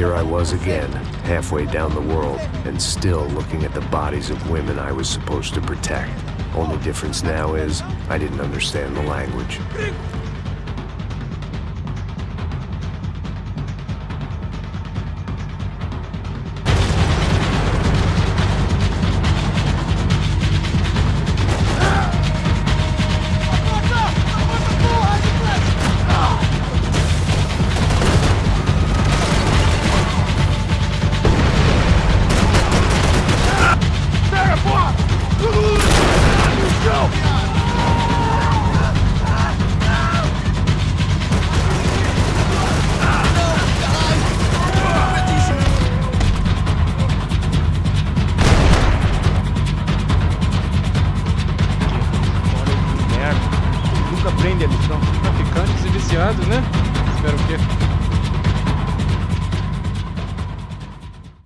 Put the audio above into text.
Here I was again, halfway down the world, and still looking at the bodies of women I was supposed to protect. Only difference now is, I didn't understand the language. ali, traficantes e viciados, né? Espero que